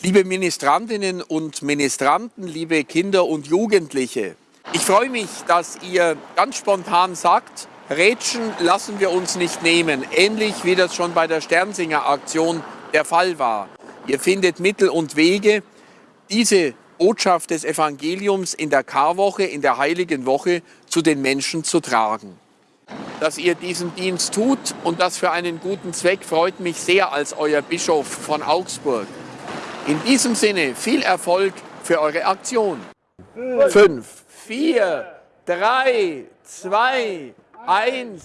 liebe Ministrantinnen und Ministranten, liebe Kinder und Jugendliche. Ich freue mich, dass ihr ganz spontan sagt, Rätschen lassen wir uns nicht nehmen, ähnlich wie das schon bei der Sternsinger-Aktion der Fall war. Ihr findet Mittel und Wege, diese Botschaft des Evangeliums in der Karwoche, in der Heiligen Woche zu den Menschen zu tragen. Dass ihr diesen Dienst tut und das für einen guten Zweck freut mich sehr als euer Bischof von Augsburg. In diesem Sinne viel Erfolg für eure Aktion. Fünf, vier, drei, zwei, eins.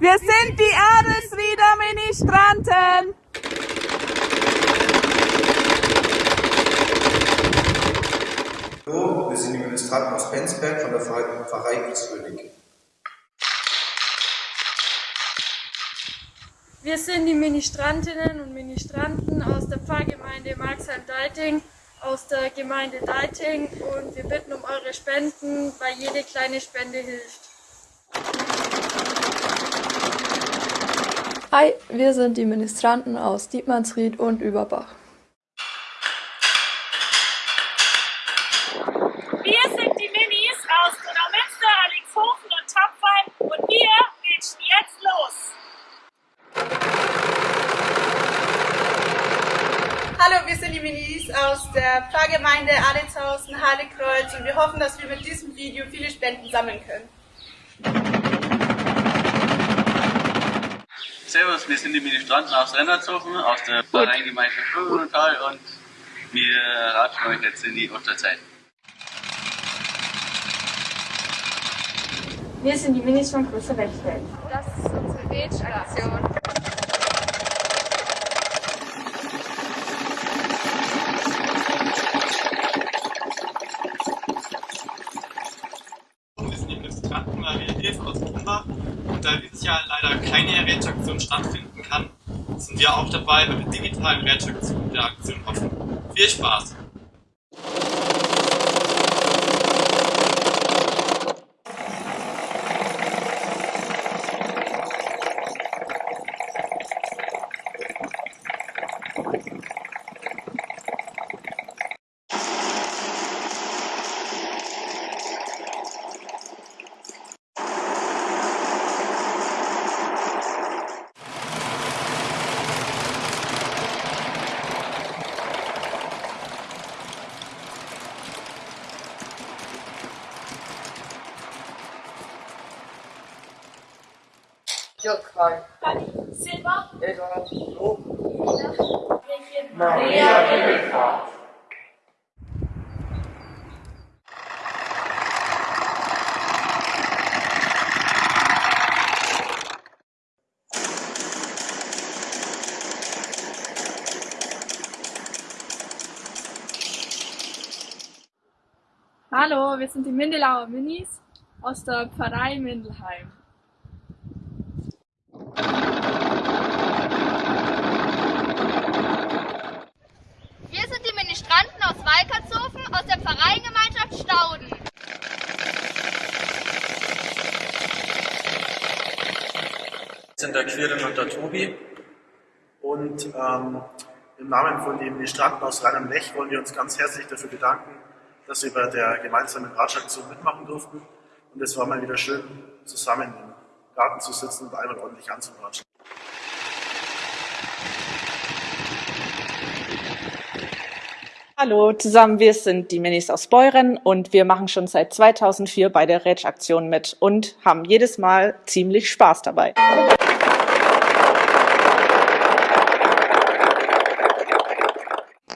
Wir sind die Adelsrieder Ministranten. Hallo, wir sind die Ministranten aus Penzberg von der Pfarrei Grieskönig. Wir sind die Ministrantinnen und Ministranten aus der Pfarrgemeinde Marxheim-Deiting, aus der Gemeinde Deiting und wir bitten um eure Spenden, weil jede kleine Spende hilft. Hi, wir sind die Ministranten aus Dietmannsried und Überbach. Wir sind die Minis aus Donauminster, Allingshofen und Tapfheim und wir rätschen jetzt los. Hallo, wir sind die Minis aus der Pfarrgemeinde Aditshausen, Heiligkreuz und wir hoffen, dass wir mit diesem Video viele Spenden sammeln können. Servus, wir sind die Ministranten aus Rennertshofen, aus der Pfarreiengemeinschaft Bürgertal und wir ratschen euch jetzt in die Osterzeit. Wir sind die Minis von Größer Wechsfeld. Das ist unsere Rätschaktion. Wir sind die Ministranten Maria Hilf aus Kumbach und da dieses Jahr leider Rätschaktion stattfinden kann, sind wir auch dabei bei der digitalen Rätschaktion der Aktion hoffen. Viel Spaß! Frank, Silber, Eduard, Lob, Maria, Himmelfahrt. Hallo, wir sind die Mindelauer Minis aus der Pfarrei Mindelheim. Wir sind die Ministranten aus Walkertshofen aus der Pfarreiengemeinschaft Stauden. Wir sind der Quirin und der Tobi und ähm, im Namen von den Ministranten aus Rhein am Lech wollen wir uns ganz herzlich dafür bedanken, dass wir bei der gemeinsamen Ratschaktion mitmachen durften. Und es war mal wieder schön, zusammen im Garten zu sitzen und einmal ordentlich anzuratschen. Hallo zusammen, wir sind die Minis aus Beuren und wir machen schon seit 2004 bei der Rätsch-Aktion mit und haben jedes Mal ziemlich Spaß dabei.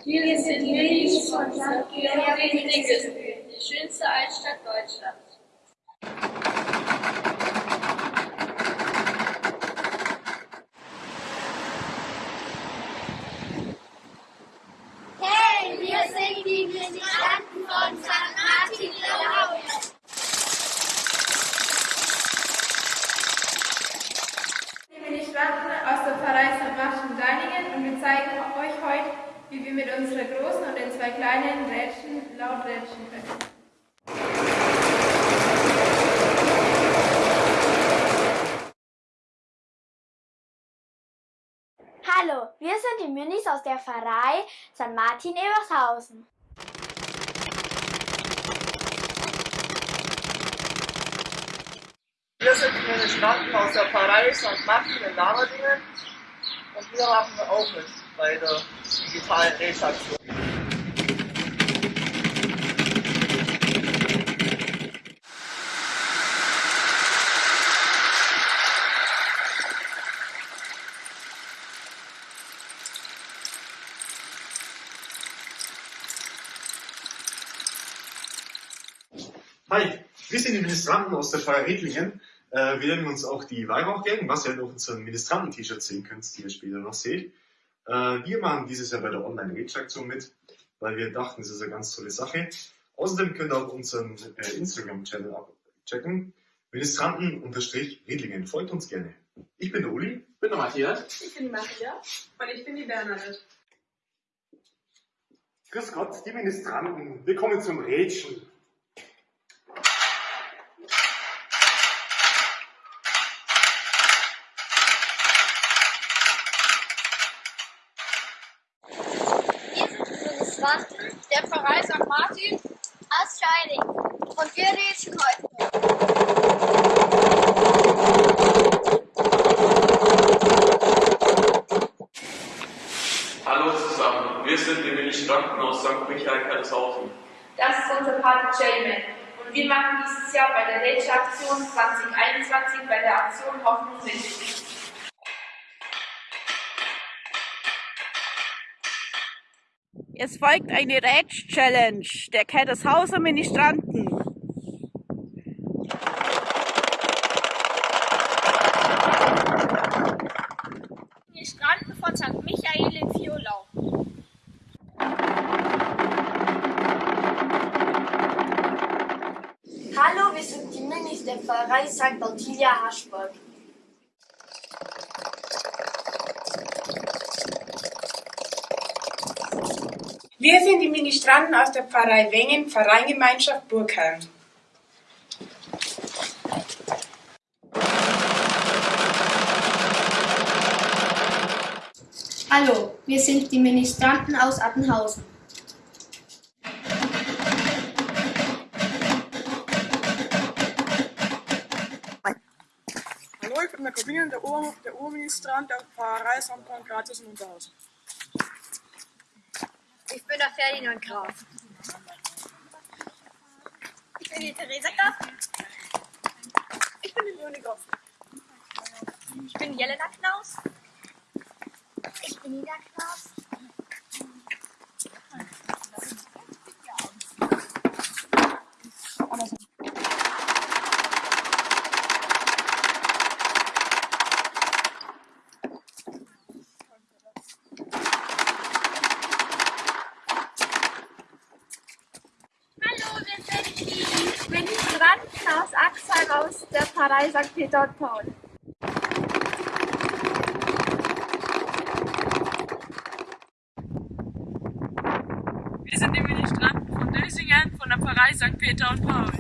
Wir sind die Die schönste Altstadt Deutschlands. Hey, wir sind die Ministranten von St. Martin Laue. Die Ministranten aus der Pfarrei St. Martin Deiningen und wir zeigen euch wie wir mit unserer großen und den zwei kleinen Rädchen laut rätschen können. Hallo, wir sind die Minis aus der Pfarrei St. Martin Ebershausen. Wir sind die Ministranten aus der Pfarrei St. Martin in Lamerdingen und wir machen auch mit bei der digitalen Rätsaktion. Hi, wir sind die Ministranten aus der Pfarrei Redlingen. Äh, wir nennen uns auch die Weihrauchgängen, was ihr halt auf unseren Ministranten-T-Shirt sehen könnt, die ihr später noch seht. Äh, wir machen dieses Jahr bei der Online-Rätschaktion mit, weil wir dachten, es ist eine ganz tolle Sache. Außerdem könnt ihr auch unseren äh, Instagram-Channel abchecken. Ministranten-Redlingen. Folgt uns gerne. Ich bin der Uli. Ich bin der Matthias. Ich bin die Maria und ich bin die Bernadette. Grüß Gott, die Ministranten. Willkommen zum Rätschen. Ministranten der Pfarrei St. Martin aus Scheiding. Und wir rätseln heute. Hallo zusammen, wir sind die Ministranten aus St. Michael Kaisershausen. Das ist unser Pate Jayman. Und wir machen dieses Jahr bei der Rätselaktion 2021 bei der Aktion Hoffnung mit. Es folgt eine Rätsch-Challenge der Kettershauser Ministranten. Ministranten von St. Michael in Violau. Hallo, wir sind die Minis der Pfarrei St. Ottilia Haschburg. Wir sind die Ministranten aus der Pfarrei Wengen, Pfarreiengemeinschaft Burgheim. Hallo, wir sind die Ministranten aus Attenhausen. Hallo, ich bin der Corbinian, der, der Urministrant der Pfarrei St. Pankratius in Unterhausen. Ich bin der Ferdinand Graf. Ich bin die Theresa Graf. Ich bin die Leonie Graf. Ich bin Jelena Knaus. Ich bin Ida Knaus. Hallo, wir sind die Ministranten aus Axheim aus der Pfarrei St. Peter und Paul. Wir sind die Ministranten von Dösingen von der Pfarrei St. Peter und Paul.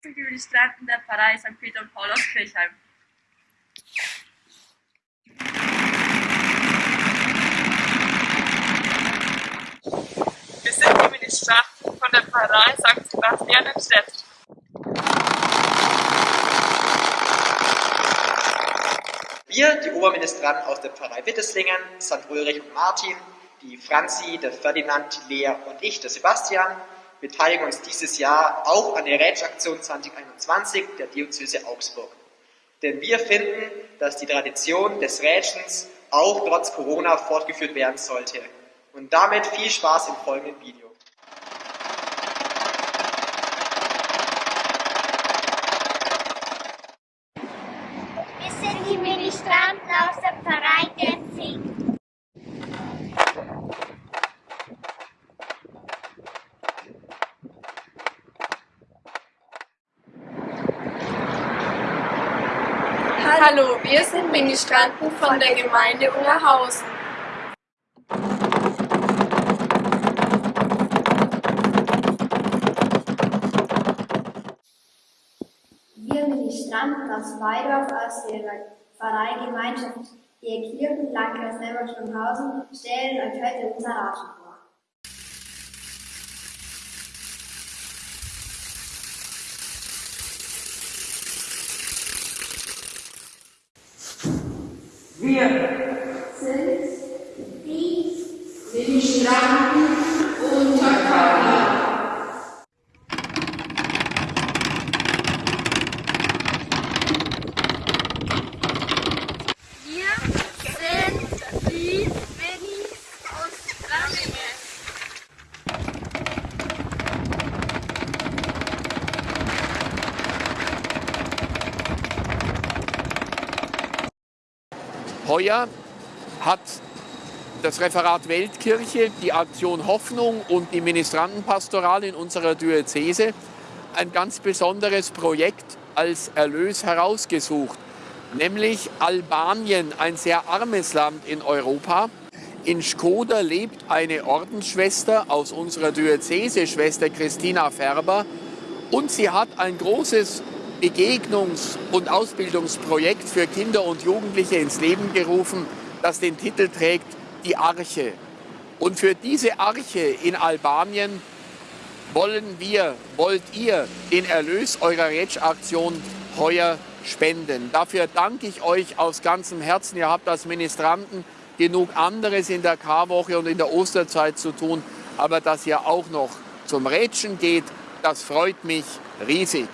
Wir sind die Ministranten der Pfarrei St. Peter und Paul aus Kirchheim. Wir sind die Ministranten von der Pfarrei St. Sebastian in Stett. Wir, die Oberministranten aus der Pfarrei Witteslingen, St. Ulrich und Martin, die Franzi, der Ferdinand, die Lea und ich, der Sebastian, beteiligen uns dieses Jahr auch an der Rätschaktion 2021 der Diözese Augsburg. Denn wir finden, dass die Tradition des Rätschens auch trotz Corona fortgeführt werden sollte. Und damit viel Spaß im folgenden Video. Wir sind die Ministranten aus der Pfarrei Genzing. Hallo, wir sind Ministranten von der Gemeinde Ungerhausen. Wir Ministranten aus Weidorf aus der Pfarreigemeinschaft der Kirchen Landkreis Nemmerschönhausen stellen euch heute unser Raten vor. Wir Heuer hat das Referat Weltkirche, die Aktion Hoffnung und die Ministrantenpastoral in unserer Diözese ein ganz besonderes Projekt als Erlös herausgesucht, nämlich Albanien, ein sehr armes Land in Europa. In Skoda lebt eine Ordensschwester aus unserer Diözese, Schwester Christina Färber, und sie hat ein großes Begegnungs- und Ausbildungsprojekt für Kinder und Jugendliche ins Leben gerufen, das den Titel trägt Die Arche. Und für diese Arche in Albanien wollen wir, wollt ihr den Erlös eurer Retsch-Aktion heuer spenden. Dafür danke ich euch aus ganzem Herzen. Ihr habt als Ministranten genug anderes in der Karwoche und in der Osterzeit zu tun, aber dass ihr auch noch zum Rätschen geht, das freut mich riesig.